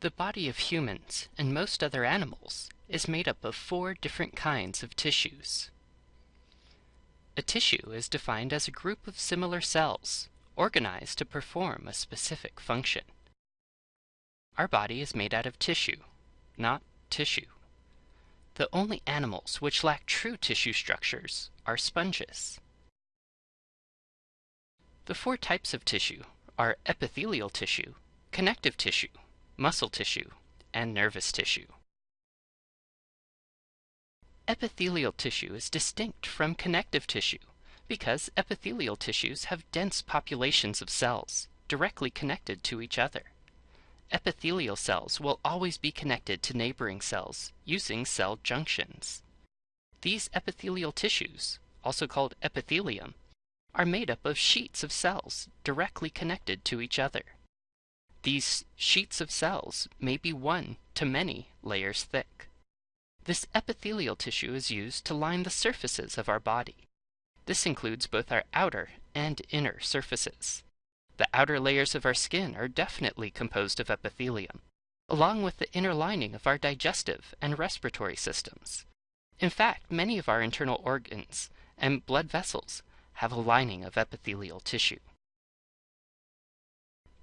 The body of humans and most other animals is made up of four different kinds of tissues. A tissue is defined as a group of similar cells organized to perform a specific function. Our body is made out of tissue, not tissue. The only animals which lack true tissue structures are sponges. The four types of tissue are epithelial tissue, connective tissue, muscle tissue, and nervous tissue. Epithelial tissue is distinct from connective tissue because epithelial tissues have dense populations of cells directly connected to each other. Epithelial cells will always be connected to neighboring cells using cell junctions. These epithelial tissues, also called epithelium, are made up of sheets of cells directly connected to each other. These sheets of cells may be one to many layers thick. This epithelial tissue is used to line the surfaces of our body. This includes both our outer and inner surfaces. The outer layers of our skin are definitely composed of epithelium, along with the inner lining of our digestive and respiratory systems. In fact, many of our internal organs and blood vessels have a lining of epithelial tissue.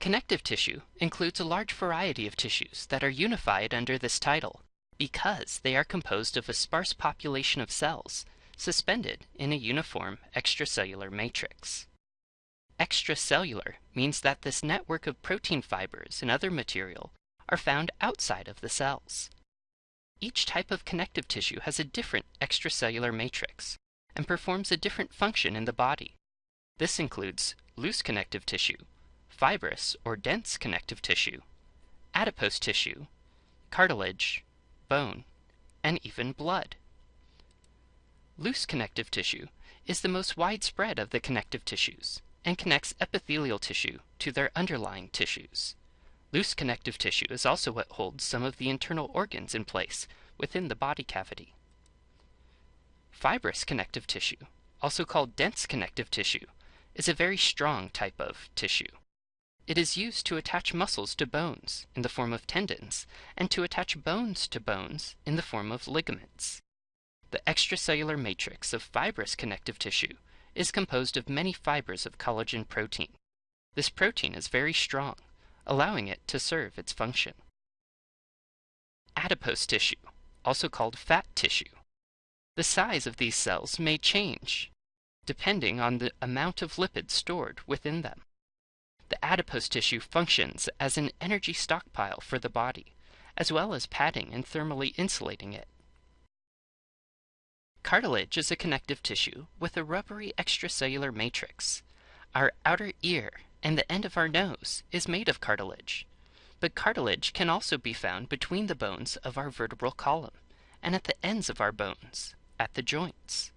Connective tissue includes a large variety of tissues that are unified under this title because they are composed of a sparse population of cells suspended in a uniform extracellular matrix. Extracellular means that this network of protein fibers and other material are found outside of the cells. Each type of connective tissue has a different extracellular matrix and performs a different function in the body. This includes loose connective tissue, fibrous or dense connective tissue, adipose tissue, cartilage, bone, and even blood. Loose connective tissue is the most widespread of the connective tissues and connects epithelial tissue to their underlying tissues. Loose connective tissue is also what holds some of the internal organs in place within the body cavity. Fibrous connective tissue, also called dense connective tissue, is a very strong type of tissue. It is used to attach muscles to bones in the form of tendons and to attach bones to bones in the form of ligaments. The extracellular matrix of fibrous connective tissue is composed of many fibers of collagen protein. This protein is very strong, allowing it to serve its function. Adipose tissue, also called fat tissue. The size of these cells may change depending on the amount of lipids stored within them. The adipose tissue functions as an energy stockpile for the body, as well as padding and thermally insulating it. Cartilage is a connective tissue with a rubbery extracellular matrix. Our outer ear and the end of our nose is made of cartilage. But cartilage can also be found between the bones of our vertebral column and at the ends of our bones, at the joints.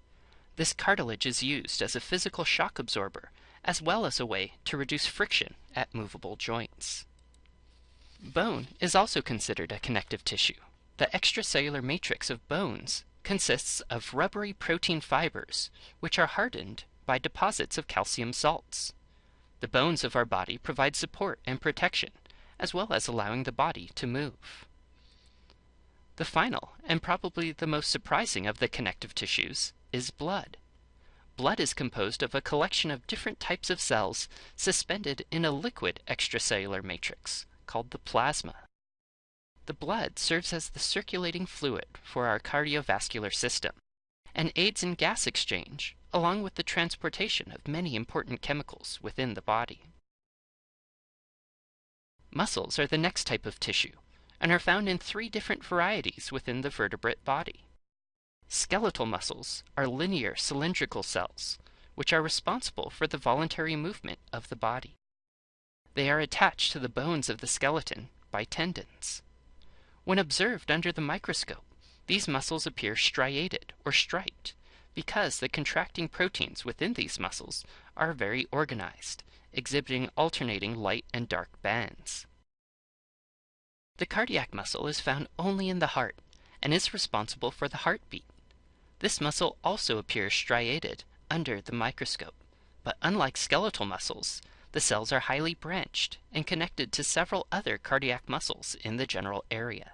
This cartilage is used as a physical shock absorber as well as a way to reduce friction at movable joints. Bone is also considered a connective tissue. The extracellular matrix of bones consists of rubbery protein fibers, which are hardened by deposits of calcium salts. The bones of our body provide support and protection, as well as allowing the body to move. The final, and probably the most surprising of the connective tissues, is blood. Blood is composed of a collection of different types of cells suspended in a liquid extracellular matrix called the plasma. The blood serves as the circulating fluid for our cardiovascular system and aids in gas exchange along with the transportation of many important chemicals within the body. Muscles are the next type of tissue and are found in three different varieties within the vertebrate body. Skeletal muscles are linear cylindrical cells, which are responsible for the voluntary movement of the body. They are attached to the bones of the skeleton by tendons. When observed under the microscope, these muscles appear striated or striped because the contracting proteins within these muscles are very organized, exhibiting alternating light and dark bands. The cardiac muscle is found only in the heart and is responsible for the heartbeat. This muscle also appears striated under the microscope, but unlike skeletal muscles, the cells are highly branched and connected to several other cardiac muscles in the general area.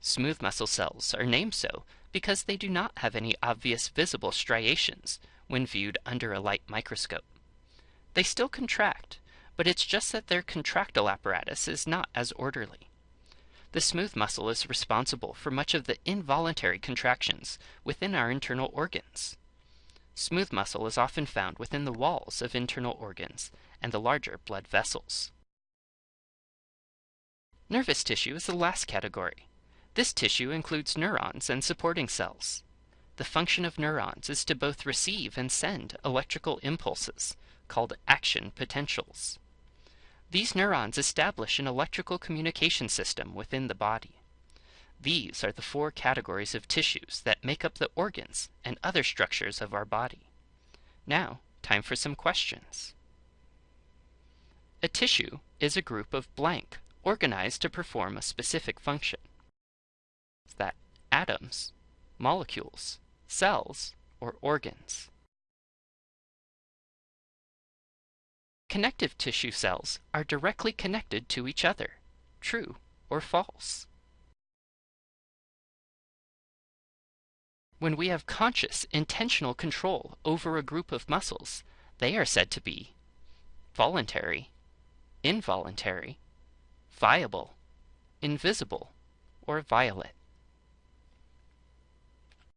Smooth muscle cells are named so because they do not have any obvious visible striations when viewed under a light microscope. They still contract, but it's just that their contractile apparatus is not as orderly. The smooth muscle is responsible for much of the involuntary contractions within our internal organs. Smooth muscle is often found within the walls of internal organs and the larger blood vessels. Nervous tissue is the last category. This tissue includes neurons and supporting cells. The function of neurons is to both receive and send electrical impulses, called action potentials. These neurons establish an electrical communication system within the body. These are the four categories of tissues that make up the organs and other structures of our body. Now, time for some questions. A tissue is a group of blank organized to perform a specific function that atoms, molecules, cells, or organs. Connective tissue cells are directly connected to each other, true or false. When we have conscious, intentional control over a group of muscles, they are said to be voluntary, involuntary, viable, invisible, or violate.